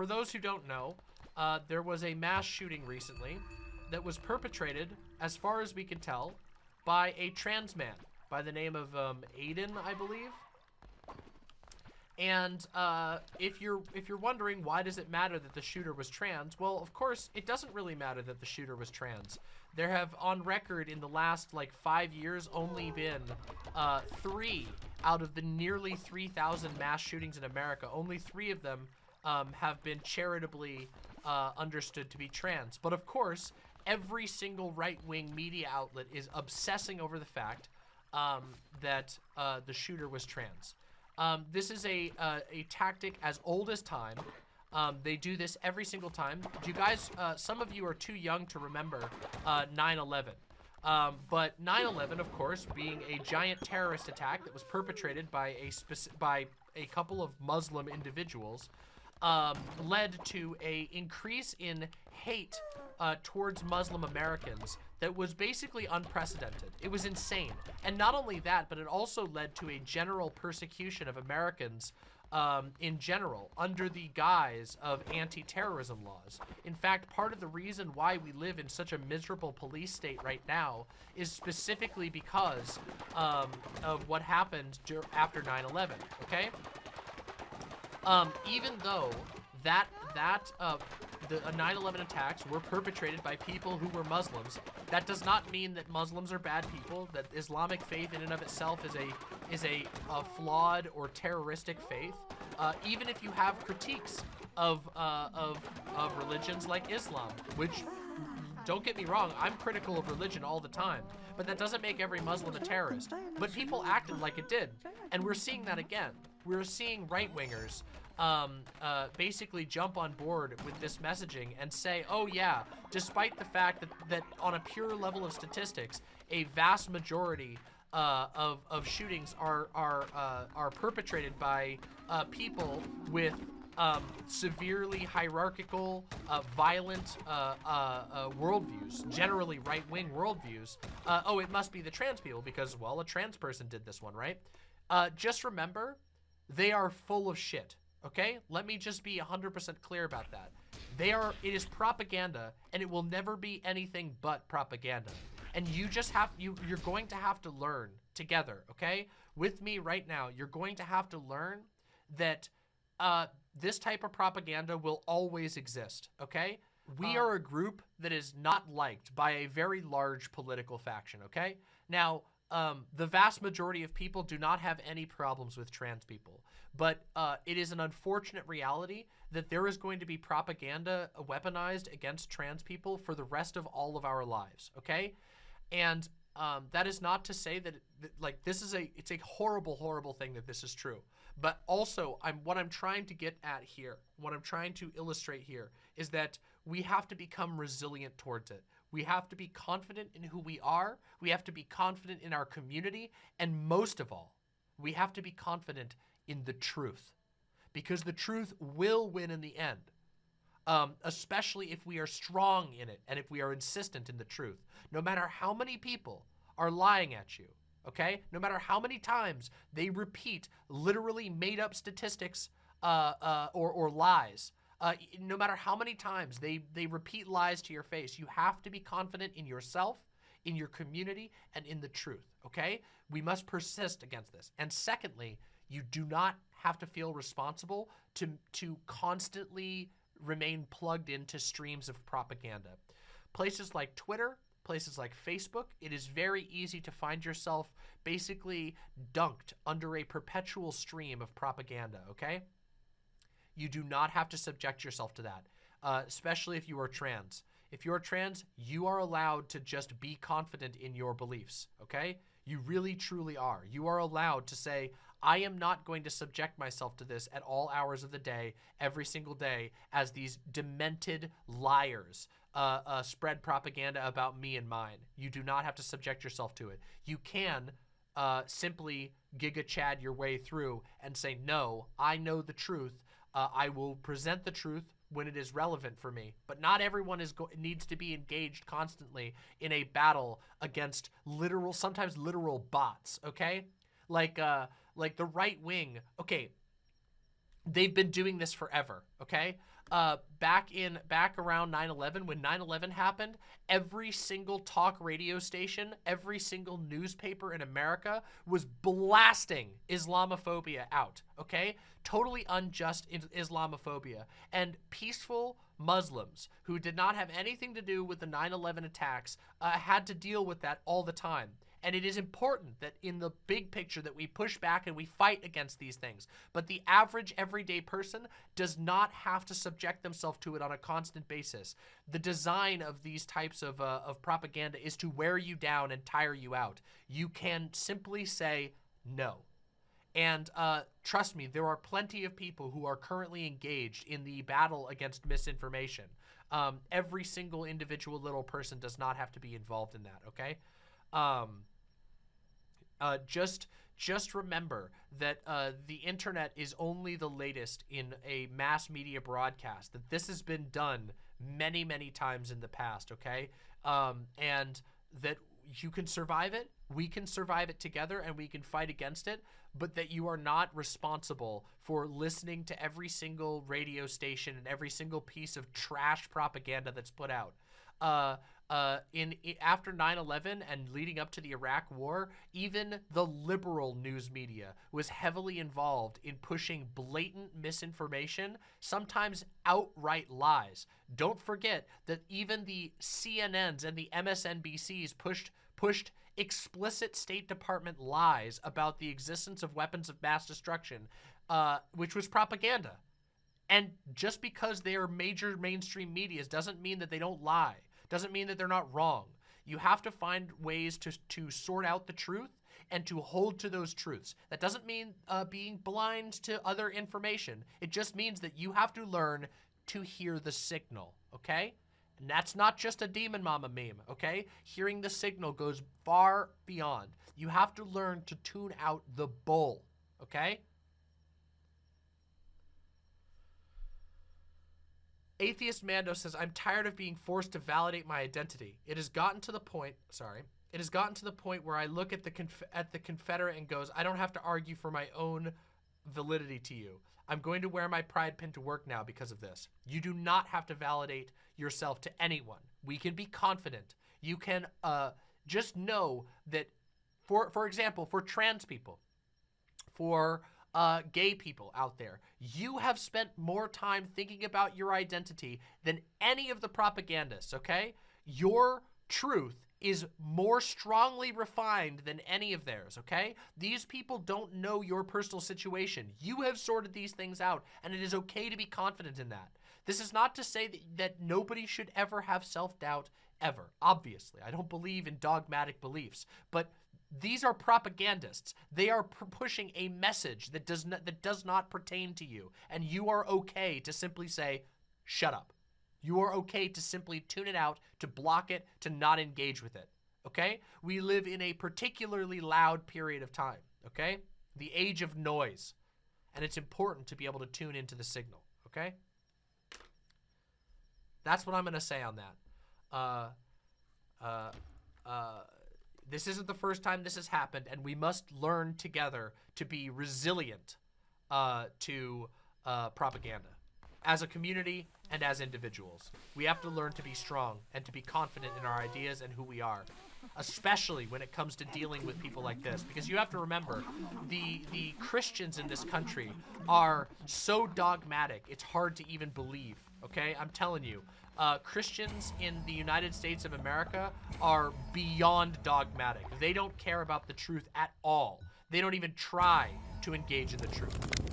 for those who don't know, uh, there was a mass shooting recently that was perpetrated, as far as we can tell, by a trans man by the name of um, Aiden, I believe. And uh, if you're if you're wondering why does it matter that the shooter was trans, well, of course, it doesn't really matter that the shooter was trans. There have, on record, in the last like five years, only been uh, three out of the nearly 3,000 mass shootings in America. Only three of them um, have been charitably uh, understood to be trans. But of course, every single right-wing media outlet is obsessing over the fact um, that uh, the shooter was trans. Um, this is a, uh, a tactic as old as time. Um, they do this every single time. You guys, uh, some of you are too young to remember 9-11. Uh, um, but 9-11, of course, being a giant terrorist attack that was perpetrated by a, by a couple of Muslim individuals, um, led to a increase in hate uh, towards Muslim Americans that was basically unprecedented. It was insane. And not only that, but it also led to a general persecution of Americans um, in general under the guise of anti-terrorism laws. In fact, part of the reason why we live in such a miserable police state right now is specifically because um, of what happened after 9-11, okay? Um, even though that that uh, the 9/11 uh, attacks were perpetrated by people who were Muslims, that does not mean that Muslims are bad people. That Islamic faith in and of itself is a is a, a flawed or terroristic faith. Uh, even if you have critiques of uh, of of religions like Islam, which don't get me wrong, I'm critical of religion all the time, but that doesn't make every Muslim a terrorist. But people acted like it did, and we're seeing that again we're seeing right-wingers um, uh, basically jump on board with this messaging and say, oh yeah, despite the fact that, that on a pure level of statistics, a vast majority uh, of, of shootings are, are, uh, are perpetrated by uh, people with um, severely hierarchical, uh, violent uh, uh, worldviews, generally right-wing worldviews. oh, it must be the trans people because, well, a trans person did this one, right? just remember they are full of shit, okay? Let me just be 100% clear about that. They are, it is propaganda, and it will never be anything but propaganda. And you just have, you, you're going to have to learn together, okay? With me right now, you're going to have to learn that uh, this type of propaganda will always exist, okay? We uh, are a group that is not liked by a very large political faction, okay? Now, um, the vast majority of people do not have any problems with trans people. But uh, it is an unfortunate reality that there is going to be propaganda weaponized against trans people for the rest of all of our lives, okay? And um, that is not to say that, that, like, this is a, it's a horrible, horrible thing that this is true. But also, I'm what I'm trying to get at here, what I'm trying to illustrate here, is that we have to become resilient towards it. We have to be confident in who we are. We have to be confident in our community. And most of all, we have to be confident in the truth because the truth will win in the end. Um, especially if we are strong in it and if we are insistent in the truth. No matter how many people are lying at you, okay? No matter how many times they repeat literally made up statistics uh, uh, or, or lies, uh, no matter how many times they, they repeat lies to your face, you have to be confident in yourself, in your community, and in the truth, okay? We must persist against this. And secondly, you do not have to feel responsible to, to constantly remain plugged into streams of propaganda. Places like Twitter, places like Facebook, it is very easy to find yourself basically dunked under a perpetual stream of propaganda, okay? You do not have to subject yourself to that, uh, especially if you are trans. If you're trans, you are allowed to just be confident in your beliefs, okay? You really, truly are. You are allowed to say, I am not going to subject myself to this at all hours of the day, every single day, as these demented liars uh, uh, spread propaganda about me and mine. You do not have to subject yourself to it. You can uh, simply Giga Chad your way through and say, no, I know the truth uh, I will present the truth when it is relevant for me. But not everyone is needs to be engaged constantly in a battle against literal, sometimes literal bots, okay? Like, uh, like the right wing, okay, they've been doing this forever, okay? Uh, back in back around 9/11 when 9/11 happened, every single talk radio station, every single newspaper in America was blasting Islamophobia out, okay? Totally unjust Islamophobia. And peaceful Muslims who did not have anything to do with the 9-11 attacks uh, had to deal with that all the time. And it is important that in the big picture that we push back and we fight against these things. But the average everyday person does not have to subject themselves to it on a constant basis. The design of these types of, uh, of propaganda is to wear you down and tire you out. You can simply say no. And uh, trust me, there are plenty of people who are currently engaged in the battle against misinformation. Um, every single individual little person does not have to be involved in that, okay? Um, uh, just just remember that uh, the internet is only the latest in a mass media broadcast, that this has been done many, many times in the past, okay? Um, and that you can survive it, we can survive it together, and we can fight against it, but that you are not responsible for listening to every single radio station and every single piece of trash propaganda that's put out. Uh, uh, in, in after 9/11 and leading up to the Iraq War, even the liberal news media was heavily involved in pushing blatant misinformation, sometimes outright lies. Don't forget that even the CNNs and the MSNBCs pushed pushed explicit State Department lies about the existence of weapons of mass destruction, uh, which was propaganda. And just because they are major mainstream medias doesn't mean that they don't lie doesn't mean that they're not wrong. You have to find ways to, to sort out the truth and to hold to those truths. That doesn't mean uh, being blind to other information. It just means that you have to learn to hear the signal, okay? And that's not just a Demon Mama meme, okay? Hearing the signal goes far beyond. You have to learn to tune out the bull, okay? Atheist Mando says, I'm tired of being forced to validate my identity. It has gotten to the point, sorry, it has gotten to the point where I look at the at the Confederate and goes, I don't have to argue for my own validity to you. I'm going to wear my pride pin to work now because of this. You do not have to validate yourself to anyone. We can be confident. You can uh, just know that, for, for example, for trans people, for uh, gay people out there. You have spent more time thinking about your identity than any of the propagandists, okay? Your truth is more strongly refined than any of theirs, okay? These people don't know your personal situation. You have sorted these things out, and it is okay to be confident in that. This is not to say that, that nobody should ever have self-doubt ever. Obviously, I don't believe in dogmatic beliefs, but these are propagandists. They are pushing a message that does not that does not pertain to you, and you are okay to simply say, "Shut up." You are okay to simply tune it out, to block it, to not engage with it. Okay? We live in a particularly loud period of time. Okay? The age of noise. And it's important to be able to tune into the signal. Okay? That's what I'm going to say on that. Uh, uh, uh, this isn't the first time this has happened, and we must learn together to be resilient uh, to uh, propaganda as a community and as individuals. We have to learn to be strong and to be confident in our ideas and who we are, especially when it comes to dealing with people like this. Because you have to remember, the, the Christians in this country are so dogmatic, it's hard to even believe, okay? I'm telling you uh, Christians in the United States of America are beyond dogmatic. They don't care about the truth at all. They don't even try to engage in the truth.